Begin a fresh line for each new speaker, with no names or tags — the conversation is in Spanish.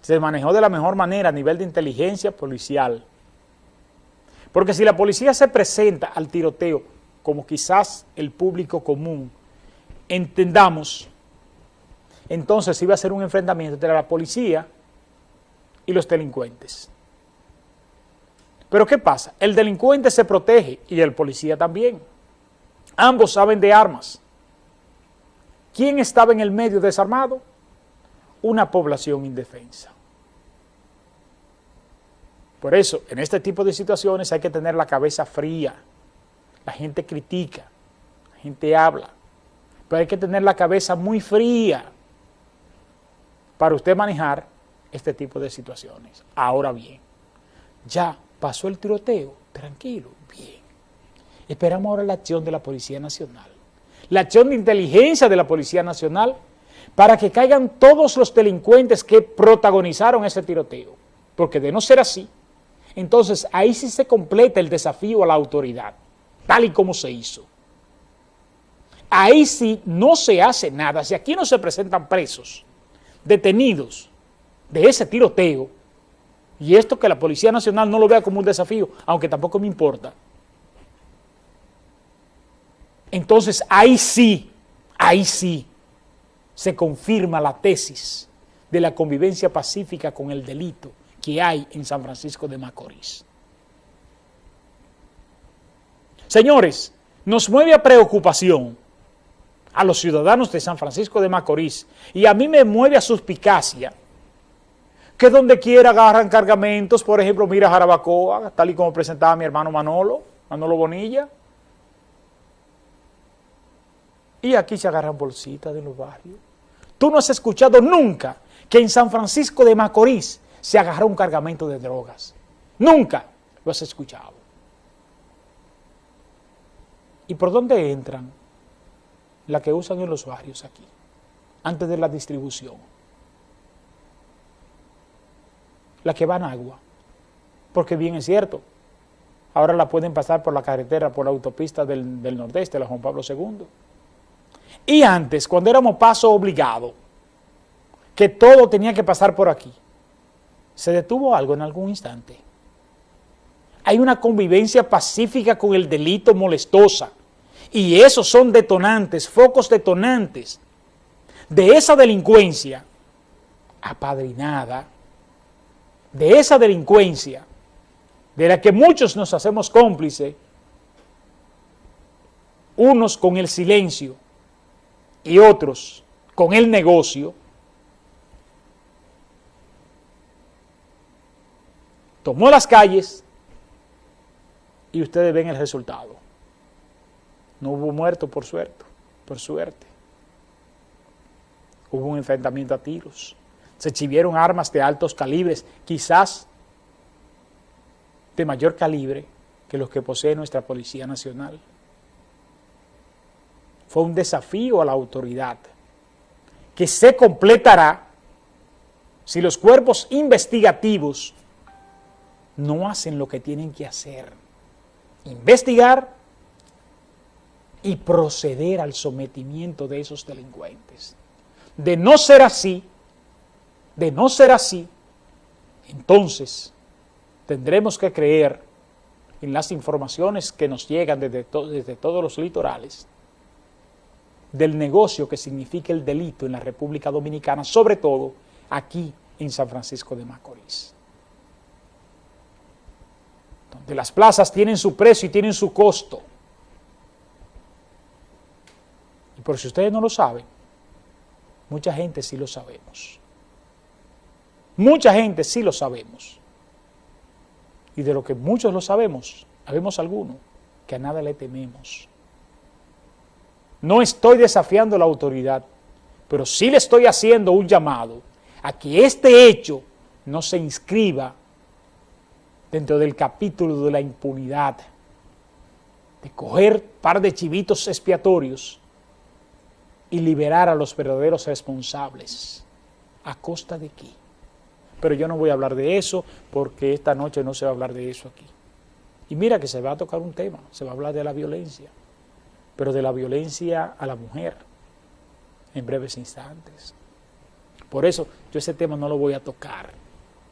se manejó de la mejor manera a nivel de inteligencia policial. Porque si la policía se presenta al tiroteo, como quizás el público común entendamos, entonces iba a ser un enfrentamiento entre la policía y los delincuentes. Pero ¿qué pasa? El delincuente se protege y el policía también. Ambos saben de armas. ¿Quién estaba en el medio desarmado? Una población indefensa. Por eso, en este tipo de situaciones hay que tener la cabeza fría. La gente critica, la gente habla, pero hay que tener la cabeza muy fría para usted manejar este tipo de situaciones. Ahora bien, ya pasó el tiroteo, tranquilo, bien. Esperamos ahora la acción de la Policía Nacional, la acción de inteligencia de la Policía Nacional para que caigan todos los delincuentes que protagonizaron ese tiroteo, porque de no ser así, entonces ahí sí se completa el desafío a la autoridad, tal y como se hizo. Ahí sí no se hace nada, si aquí no se presentan presos, detenidos de ese tiroteo, y esto que la Policía Nacional no lo vea como un desafío, aunque tampoco me importa, entonces ahí sí, ahí sí, se confirma la tesis de la convivencia pacífica con el delito que hay en San Francisco de Macorís. Señores, nos mueve a preocupación a los ciudadanos de San Francisco de Macorís y a mí me mueve a suspicacia que donde quiera agarran cargamentos, por ejemplo, mira Jarabacoa, tal y como presentaba mi hermano Manolo, Manolo Bonilla, y aquí se agarran bolsitas de los barrios. Tú no has escuchado nunca que en San Francisco de Macorís se agarró un cargamento de drogas. Nunca lo has escuchado. ¿Y por dónde entran? La que usan en los barrios aquí, antes de la distribución. La que van agua. Porque bien es cierto, ahora la pueden pasar por la carretera, por la autopista del, del nordeste, la Juan Pablo II. Y antes, cuando éramos paso obligado, que todo tenía que pasar por aquí, ¿Se detuvo algo en algún instante? Hay una convivencia pacífica con el delito molestosa. Y esos son detonantes, focos detonantes de esa delincuencia apadrinada, de esa delincuencia de la que muchos nos hacemos cómplices, unos con el silencio y otros con el negocio, tomó las calles y ustedes ven el resultado. No hubo muerto por suerte, por suerte. Hubo un enfrentamiento a tiros. Se exhibieron armas de altos calibres, quizás de mayor calibre que los que posee nuestra Policía Nacional. Fue un desafío a la autoridad que se completará si los cuerpos investigativos no hacen lo que tienen que hacer. Investigar y proceder al sometimiento de esos delincuentes. De no ser así, de no ser así, entonces tendremos que creer en las informaciones que nos llegan desde, desde todos los litorales del negocio que significa el delito en la República Dominicana, sobre todo aquí en San Francisco de Macorís donde las plazas tienen su precio y tienen su costo. Y por si ustedes no lo saben, mucha gente sí lo sabemos. Mucha gente sí lo sabemos. Y de lo que muchos lo sabemos, sabemos algunos que a nada le tememos. No estoy desafiando la autoridad, pero sí le estoy haciendo un llamado a que este hecho no se inscriba dentro del capítulo de la impunidad, de coger par de chivitos expiatorios y liberar a los verdaderos responsables. ¿A costa de qué? Pero yo no voy a hablar de eso porque esta noche no se va a hablar de eso aquí. Y mira que se va a tocar un tema, se va a hablar de la violencia, pero de la violencia a la mujer en breves instantes. Por eso yo ese tema no lo voy a tocar.